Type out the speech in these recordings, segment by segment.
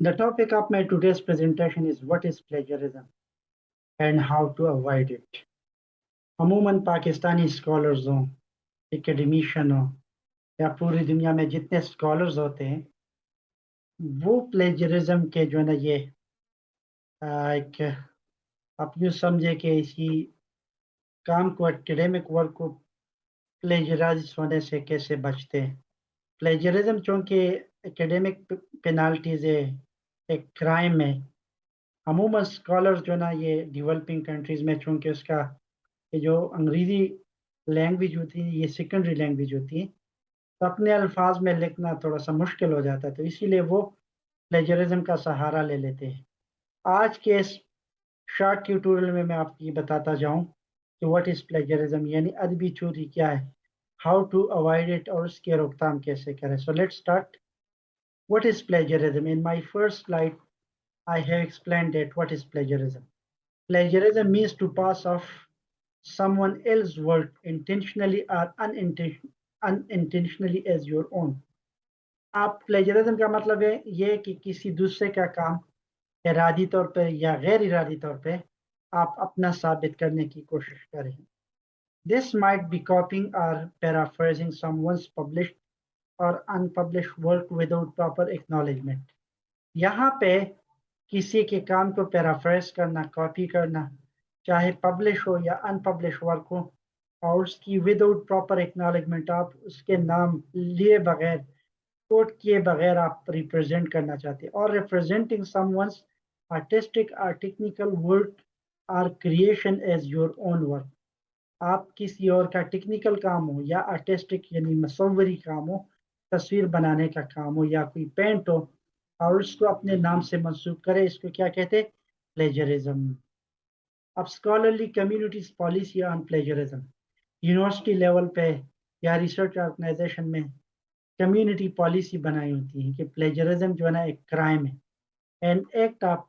The topic of my today's presentation is what is plagiarism and how to avoid it. अमूमन Pakistani scholars हों एकेडमिशन हो या पूरी दुनिया में जितने स्कॉलर्स होते हैं, वो प्लेजरिज्म के जो है ना ये एक, आप यूँ समझे कि इसी काम को एकेडमिक वर्क को प्लेजराइज होने से कैसे बचते हैं? प्लेजरिज्म चूँकि एकेडमिक पेनाल्टीज है, एक क्राइम है। अमूमन स्कॉलर जो ना ये डेवलपिंग कंट्रीज़ में चूँकि उसका ये जो अंग्रेज़ी लैंग्वेज होती है, ये सेकेंडरी लैंग्वेज होती है तो अपने अल्फाज में लिखना थोड़ा सा मुश्किल हो जाता है तो इसीलिए वो प्लेजरिज्म का सहारा ले लेते हैं। आज के इस शॉर्ट ट्यूटोरियल में मैं आपको ये बताता जाऊँ कि व्हाट इज़ प्लेजरिज्म यानी अदबी चोरी क्या है? हाउ टू अवॉइड इट और उसके रोकथाम कैसे करें? So let start what is plagiarism in my first light I have explain that what is plagiarism plagiarism means to pass off someone else work intentionally or unintentionally as your own आप plagiarism का मतलब है ये कि किसी दूसरे का काम इरादी तौर पर या गैर इरादी तौर पर आप अपना साबित करने की कोशिश करें। This might be copying or paraphrasing someone's published unpublished work without proper acknowledgement यहाँ पे किसी के काम को पैराफ्रेस करना कॉपी करना, चाहे पब्लिश हो या अनपब्लिश वर्क हो, और उसकी विदाउट प्रॉपर एक्नॉलेजमेंट आप उसके नाम लिए बगैर कोट किए बगैर आप रिप्रेजेंट करना चाहते हैं। और representing someone's artistic technical work or creation as your own work. आप किसी और का टेक्निकल काम हो या आर्टिस्टिक, यानी मसवरी काम हो, तस्वीर बनाने का काम हो या कोई पेंट हो, और उसको अपने नाम से मंसूब करे, इसको क्या कहते हैं? प्लेजरिज्म अब scholarly communities policy on plagiarism university level पे या रिसर्च ऑर्गेनाइजेशन में कम्युनिटी पॉलिसी बनाई होती है कि प्लेजरिज्म जो है ना, एक क्राइम है। An act of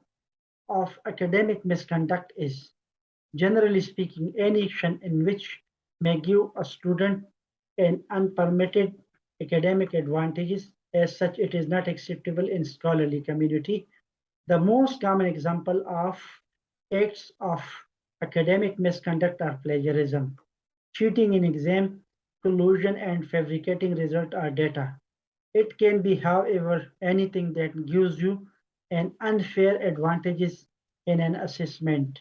of academic misconduct is, generally speaking, any action in which may give a student an unpermitted academic advantages. As such, it is not acceptable in scholarly community. The most common example of acts of academic misconduct are plagiarism, cheating in exam, collusion, and fabricating result or data. It can be, however, anything that gives you an unfair advantages in an assessment.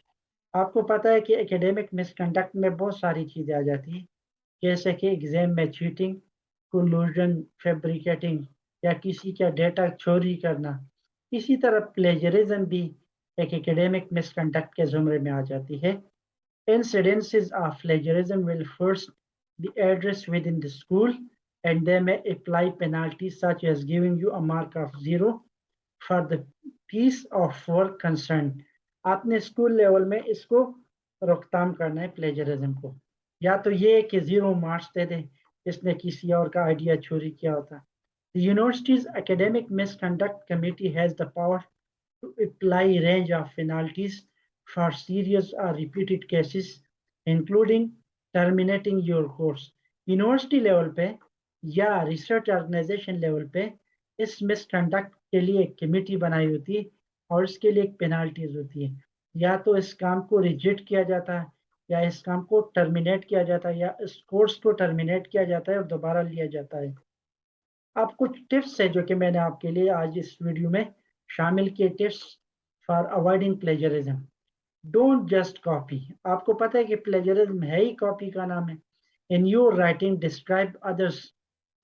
आपको पता है कि academic misconduct में बहुत सारी चीज़ें आ जाती हैं जैसे कि एग्ज़ाम में चीटिंग कोलूजन फैब्रिकेटिंग या किसी का डेटा चोरी करना इसी तरह प्लेजरिज्म भी एक एकेडमिक मिसकंडक्ट के जुमरे में आ जाती है incidences of plagiarism will first be addressed within the school and they may apply penalties such as giving you a mark of zero for the piece of work concerned आपने school level में इसको रोकथाम करना है plagiarism को या तो ये कि ज़ीरो मार्क्स दे दें इसने किसी और का आइडिया चोरी किया होता The university's academic misconduct committee has the power to apply range of penalties for serious or repeated cases, including terminating your course. University level पे या रिसर्च ऑर्गेनाइजेशन लेवल पे इस मिसकंडक्ट के लिए एक कमेटी बनाई होती है और इसके लिए एक पेनाल्टीज होती है। या तो इस काम को रिजेक्ट किया जाता है, या इस काम को टर्मिनेट किया जाता है, या इस कोर्स को टर्मिनेट किया जाता है और दोबारा लिया जाता है। अब कुछ टिप्स है जो कि मैंने आपके लिए आज इस वीडियो में शामिल किए tips for avoiding plagiarism don't just copy आपको पता है कि प्लेजरिज्म है ही कॉपी का नाम है। In your writing describe others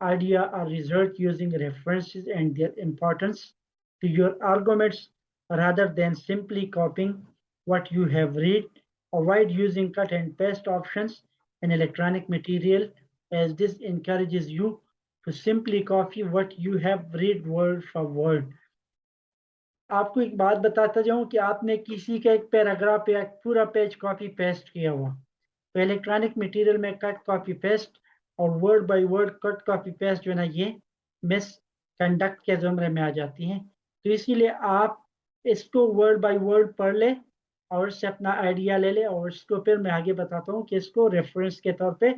idea or result using references and their importance to your arguments rather than simply copying what you have read Avoid using cut and paste options in electronic material as this encourages you to simply copy what you have read word for word. आपको एक बात बताता जाऊं कि आपने किसी का एक पैराग्राफ या पूरा पेज कॉपी पेस्ट किया हुआ तो इलेक्ट्रॉनिक मटेरियल में कट कॉपी पेस्ट और word by word cut copy paste जो है ना, ये मिस कंडक्ट के जुमरे में आ जाती हैं। तो इसीलिए आप इसको वर्ड बाय वर्ड पढ़ ले और इससे अपना आइडिया ले ले और इसको फिर मैं आगे बताता हूँ कि इसको रेफरेंस के तौर पे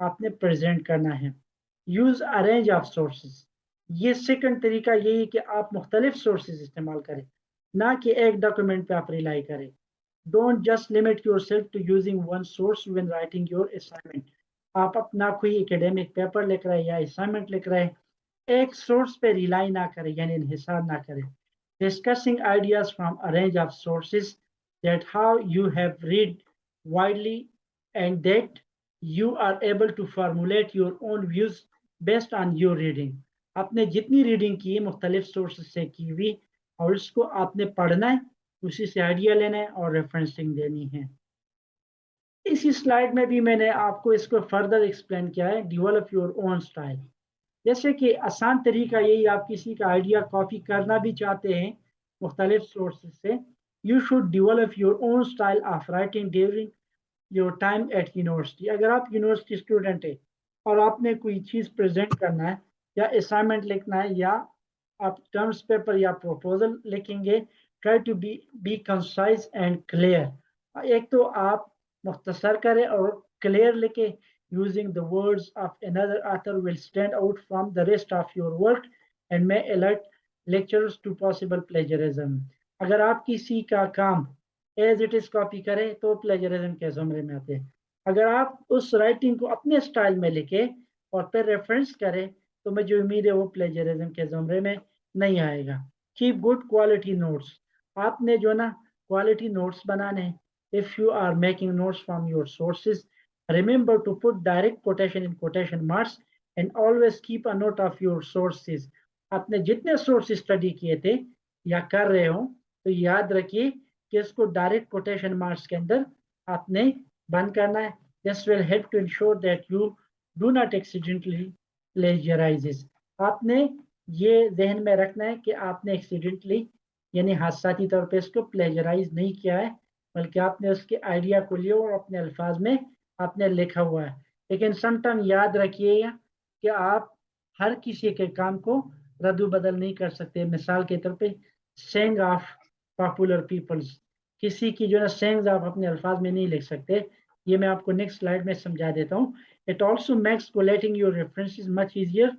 आपने प्रेजेंट करना है। Use a range of sources ये सेकंड तरीका यही है कि आप मुख्तलिफ़ सोर्सेज इस्तेमाल करें, ना कि एक डॉक्यूमेंट पे आप रिलाई करें। Don't just limit yourself to using one source when writing your assignment आप अपना कोई एकेडमिक पेपर लिख रहे हैं या असाइनमेंट लिख रहे हैं एक सोर्स पे रिलाई ना करें, यानी इंहिसार ना करें discussing ideas from a range of sources that how you have read widely and that you are able to formulate your own views based on your reading. आपने जितनी रीडिंग की, मुख्तलिफ़ सोर्स से की हुई, और उसको आपने पढ़ना है, उसी से आइडिया लेना है और रेफरेंसिंग देनी है इसी स्लाइड में भी मैंने आपको इसको फर्दर एक्सप्लेन किया है डिवेलप योर ओन स्टाइल जैसे कि आसान तरीका यही, आप किसी का आइडिया कॉपी करना भी चाहते हैं, मुख्तलिफ़ सोर्स से you should develop your own style of writing during your time at university अगर आप यूनिवर्सिटी स्टूडेंट है और आपने कोई चीज़ प्रेजेंट करना है, या असाइनमेंट लिखना है, या आप टर्म्स पेपर या प्रपोजल लिखेंगे try to be be concise and clear एक तो आप मुख्तसर करें और क्लियर लिखे using the words of another author will stand out from the rest of your work and may alert lecturers to possible plagiarism. अगर आप किसी का काम एज इट इज़ कॉपी करें तो प्लेजरिज्म के जुमरे में आते हैं। अगर आप उस राइटिंग को अपने स्टाइल में लिखे और फिर रेफरेंस करें तो मुझे उम्मीद है वो प्लेजरिज्म के जुमरे में नहीं आएगा। कीप गुड क्वालिटी नोट्स आपने जो ना क्वालिटी नोट्स बनाने if you are making notes from your sources, remember to put direct quotation in quotation marks and always keep a note of your sources. आपने जितने सोर्स स्टडी किए थे या कर रहे हो तो याद रखिए कि इसको डायरेक्ट कोटेशन मार्क्स के अंदर आपने बंद करना है। This will help to ensure that you do not accidentally plagiarise आपने ये जहन में रखना है कि आपने एक्सीडेंटली यानी हादसाती तौर पे इसको प्लेजराइज नहीं किया है। बल्कि आपने उसके आइडिया को लिया और अपने अल्फाज में आपने लिखा हुआ है। लेकिन समटाइम याद रखिएगा कि आप हर किसी के काम को रद्द बदल नहीं कर सकते। मिसाल के तौर पे सेंग ऑफ़ पॉपुलर पीपल्स किसी की जो है सेंग्स आप अपने अल्फाज में नहीं लिख सकते। ये मैं आपको नेक्स्ट स्लाइड में समझा देता हूँ। It also makes collating your reference much easier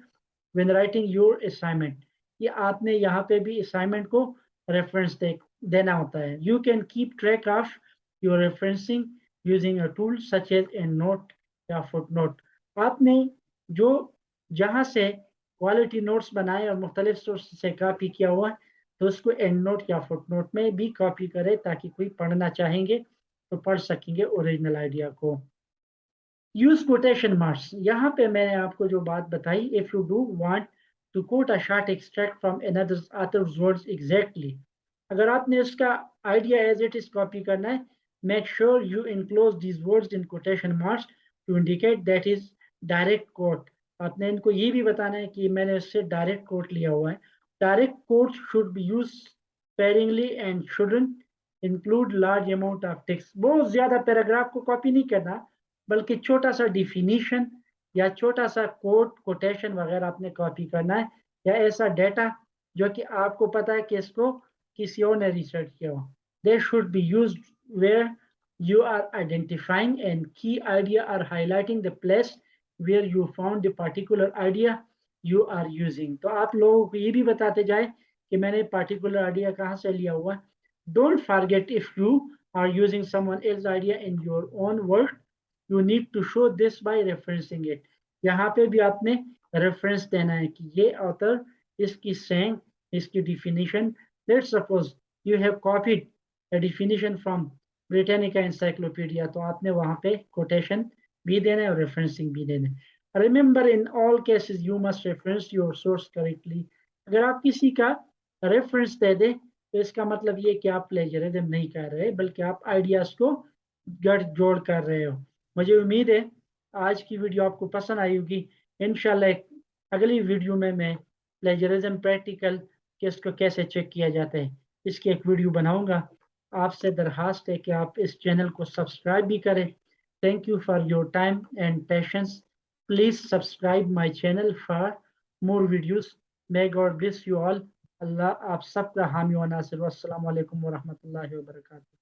when writing your assignment ये आपने यहाँ पे भी असाइनमेंट को रेफरेंस दे देना होता है। You can keep track of your referencing using a tool such as a note या फुट नोट आपने जो जहाँ से क्वालिटी नोट्स बनाए और मुख्तलिफ़ सोर्स से कॉपी किया हुआ तो उसको एंड नोट या फुट नोट में भी कॉपी करें ताकि कोई पढ़ना चाहेंगे तो पढ़ सकेंगे ओरिजिनल आइडिया को। यूज़ कोटेशन मार्क्स यहाँ पे मैंने आपको जो बात बताई if you do want to quote a short extract from another others words exactly अगर आपने इसका idea as it is copy करना है make sure you enclose these words in quotation marks to indicate that is direct quote आपने इनको ये भी बताना है कि मैंने इससे डायरेक्ट कोट लिया हुआ है। Direct quote should be use sparingly and shouldn't include large amount of text. बहुत ज़्यादा पैराग्राफ को कॉपी नहीं करना, बल्कि छोटा सा डिफिनीशन या छोटा सा कोट कोटेशन वगैरह आपने कॉपी करना है, या ऐसा डेटा जो कि आपको पता है कि इसको किसी और ने रिसर्च किया हो। They should be use where you are identifying and key idea are highlighting the place where you found the particular idea you are using तो आप लोगों को ये भी बताते जाए कि मैंने पार्टिकुलर आइडिया कहाँ से लिया हुआ। Don't forget if you are using some someone else idea in your own world you need to show this by referencing it यहाँ पे भी आपने रेफरेंस देना है कि ये ऑथर इसकी सेंग इसकी definition let's suppose you have copied a definition from Britannica Encyclopedia तो आपने वहाँ पे quotation भी देना है और referencing भी देना है remember in all cases you must reference your source correctly अगर आप किसी का reference दे दें तो इसका मतलब ये कि आप plagiarism नहीं कर रहे बल्कि आप ideas को गढ़ जोड़ कर रहे हो मुझे उम्मीद है आज की वीडियो आपको पसंद आई होगी इंशाल्लाह अगली वीडियो में मैं प्लेजरिज्म प्रैक्टिकल कि इसको कैसे चेक किया जाता है। इसकी एक वीडियो बनाऊँगा। आपसे दरखास्त है कि आप इस चैनल को सब्सक्राइब भी करें। Thank you for your time and patience please subscribe my channel for more videos may God bless you all अल्लाह आप सबका हामी व नासिर। अस्सलाम वालेकुम व रहमतुल्लाहि व बरकातहू